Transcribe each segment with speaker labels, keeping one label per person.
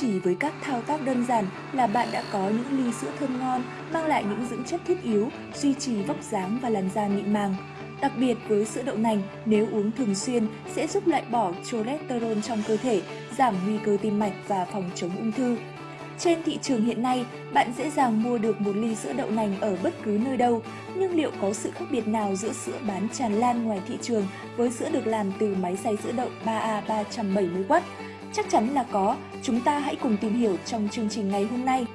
Speaker 1: Chỉ với các thao tác đơn giản là bạn đã có những ly sữa thơm ngon, mang lại những dưỡng chất thiết yếu, duy trì vóc dáng và làn da mịn màng. Đặc biệt với sữa đậu nành, nếu uống thường xuyên sẽ giúp loại bỏ cholesterol trong cơ thể, giảm nguy cơ tim mạch và phòng chống ung thư. Trên thị trường hiện nay, bạn dễ dàng mua được một ly sữa đậu nành ở bất cứ nơi đâu, nhưng liệu có sự khác biệt nào giữa sữa bán tràn lan ngoài thị trường với sữa được làm từ máy xay sữa đậu 3A 370W? Chắc chắn là có, chúng ta hãy cùng tìm hiểu trong chương trình ngày hôm nay.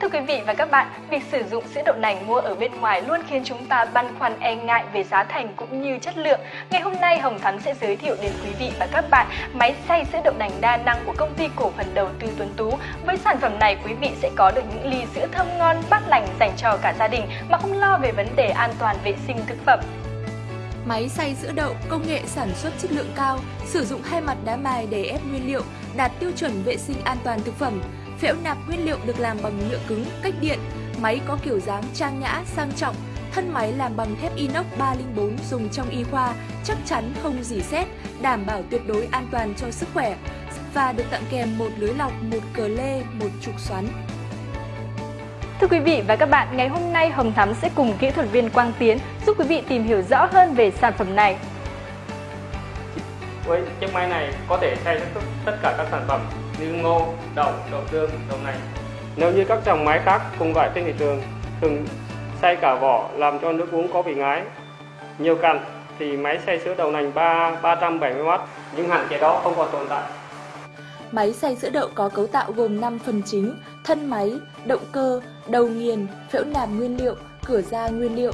Speaker 2: Thưa quý vị và các bạn, việc sử dụng sữa đậu nành mua ở bên ngoài luôn khiến chúng ta băn khoăn e ngại về giá thành cũng như chất lượng. Ngày hôm nay Hồng Thắm sẽ giới thiệu đến quý vị và các bạn máy xay sữa đậu nành đa năng của công ty cổ phần đầu tư Tuấn Tú. Với sản phẩm này, quý vị sẽ có được những ly sữa thơm ngon, bát lành dành cho cả gia đình mà không lo về vấn đề an toàn vệ sinh thực phẩm.
Speaker 1: Máy xay sữa đậu công nghệ sản xuất chất lượng cao, sử dụng hai mặt đá mài để ép nguyên liệu, đạt tiêu chuẩn vệ sinh an toàn thực phẩm. Phễu nạp nguyên liệu được làm bằng nhựa cứng, cách điện. Máy có kiểu dáng trang nhã, sang trọng. Thân máy làm bằng thép inox 304 dùng trong y khoa, chắc chắn không dỉ xét, đảm bảo tuyệt đối an toàn cho sức khỏe. Và được tặng kèm một lưới lọc, một cờ lê, một trục xoắn.
Speaker 2: Thưa quý vị và các bạn, ngày hôm nay Hồng Thắm sẽ cùng kỹ thuật viên Quang Tiến giúp quý vị tìm hiểu rõ hơn về sản phẩm này.
Speaker 3: Với chiếc máy này có thể xay tất cả các sản phẩm như ngô, đậu, đậu tương, đậu nành. Nếu như các dòng máy khác cùng loại trên thị trường thường xay cả vỏ làm cho nước uống có vị ngái, nhiều cặn thì máy xay sữa đậu nành 3 370W nhưng hạn chế đó không còn tồn tại.
Speaker 1: Máy xay sữa đậu có cấu tạo gồm 5 phần chính, thân máy, động cơ, đầu nghiền, phễu nạp nguyên liệu, cửa ra nguyên liệu.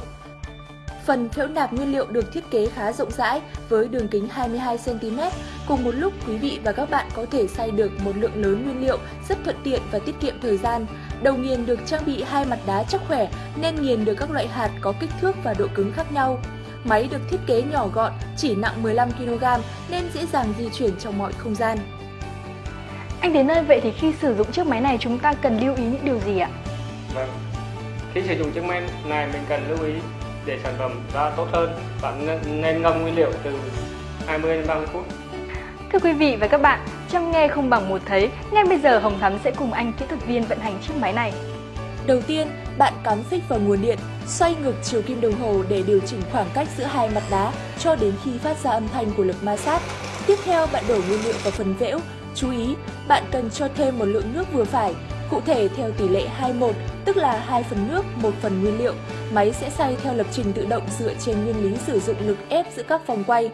Speaker 1: Phần phễu nạp nguyên liệu được thiết kế khá rộng rãi với đường kính 22cm. Cùng một lúc quý vị và các bạn có thể xay được một lượng lớn nguyên liệu rất thuận tiện và tiết kiệm thời gian. Đầu nghiền được trang bị hai mặt đá chắc khỏe nên nghiền được các loại hạt có kích thước và độ cứng khác nhau. Máy được thiết kế nhỏ gọn, chỉ nặng 15kg nên dễ dàng di chuyển trong mọi không gian.
Speaker 2: Anh đến ơi, vậy thì khi sử dụng chiếc máy này chúng ta cần lưu ý những điều gì ạ?
Speaker 3: Vâng. Khi sử dụng chiếc máy này mình cần lưu ý để sản phẩm ra tốt hơn, bạn nên ngâm nguyên liệu từ 20 đến 30 phút.
Speaker 2: Thưa quý vị và các bạn, trong nghe không bằng một thấy, ngay bây giờ Hồng Thắm sẽ cùng anh kỹ thuật viên vận hành chiếc máy này.
Speaker 1: Đầu tiên, bạn cắm phích vào nguồn điện, xoay ngược chiều kim đồng hồ để điều chỉnh khoảng cách giữa hai mặt đá cho đến khi phát ra âm thanh của lực ma sát. Tiếp theo, bạn đổ nguyên liệu vào phần vẽo. Chú ý, bạn cần cho thêm một lượng nước vừa phải, cụ thể theo tỷ lệ 2-1, tức là 2 phần nước, 1 phần nguyên liệu. Máy sẽ xay theo lập trình tự động dựa trên nguyên lý sử dụng lực ép giữa các vòng quay.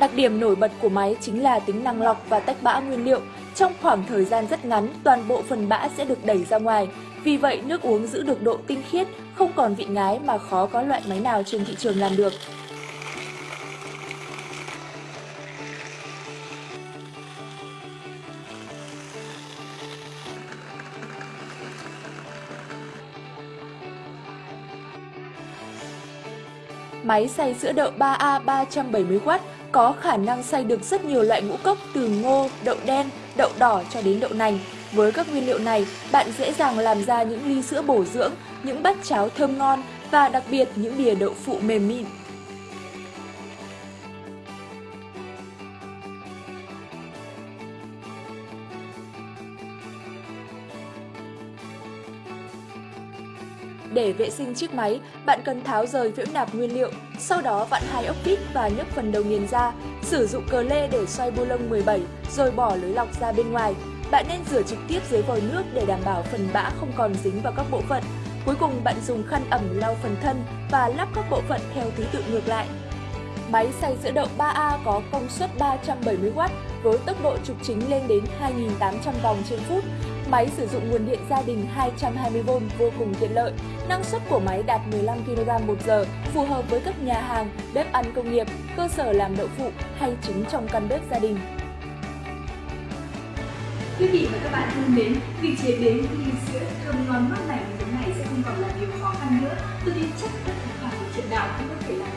Speaker 1: Đặc điểm nổi bật của máy chính là tính năng lọc và tách bã nguyên liệu. Trong khoảng thời gian rất ngắn, toàn bộ phần bã sẽ được đẩy ra ngoài. Vì vậy, nước uống giữ được độ tinh khiết, không còn vị ngái mà khó có loại máy nào trên thị trường làm được. Máy xay sữa đậu 3A 370W có khả năng xay được rất nhiều loại ngũ cốc từ ngô, đậu đen, đậu đỏ cho đến đậu nành. Với các nguyên liệu này, bạn dễ dàng làm ra những ly sữa bổ dưỡng, những bát cháo thơm ngon và đặc biệt những bìa đậu phụ mềm mịn. Để vệ sinh chiếc máy, bạn cần tháo rời phễu nạp nguyên liệu, sau đó vặn hai ốc vít và nhấc phần đầu nghiền ra. Sử dụng cờ lê để xoay bu lông 17, rồi bỏ lưới lọc ra bên ngoài. Bạn nên rửa trực tiếp dưới vòi nước để đảm bảo phần bã không còn dính vào các bộ phận. Cuối cùng bạn dùng khăn ẩm lau phần thân và lắp các bộ phận theo thứ tự ngược lại. Máy xay sữa đậu 3A có công suất 370W với tốc độ trục chính lên đến 2.800 vòng trên phút. Máy sử dụng nguồn điện gia đình 220V vô cùng tiện lợi. Năng suất của máy đạt 15 kg một giờ, phù hợp với các nhà hàng, bếp ăn công nghiệp, cơ sở làm đậu phụ hay trứng trong căn bếp gia đình.
Speaker 4: Quý vị và các bạn thân mến, việc chế biến ly sữa thơm ngon mát lành như thế này sẽ không còn là điều khó khăn nữa. Tôi tin chắc tất cả mọi chuyện nào cũng có thể làm được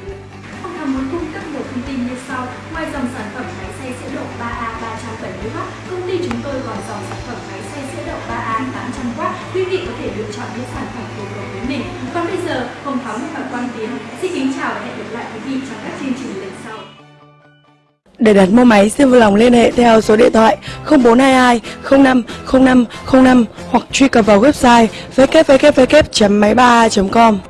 Speaker 4: muốn cung cấp một thông tin như sau. Ngoài dòng sản phẩm máy xay sữa đậu 3A 370W, công ty chúng tôi còn
Speaker 2: dòng sản phẩm máy xay sữa đậu 3A 800W. Quý vị có thể lựa chọn những sản phẩm phù hợp với mình. Còn bây giờ, Hồng Thắm và quan Tiến xin kính chào và hẹn gặp lại quý vị trong các chương trình lần sau.
Speaker 5: Để đặt mua máy, xin vui lòng liên hệ theo số điện thoại 0422 05 05 05 hoặc truy cập vào website www.máy3a.com.